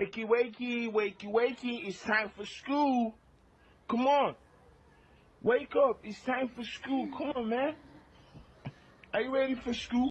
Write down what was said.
Wakey, wakey, wakey, wakey. It's time for school. Come on. Wake up. It's time for school. Come on, man. Are you ready for school?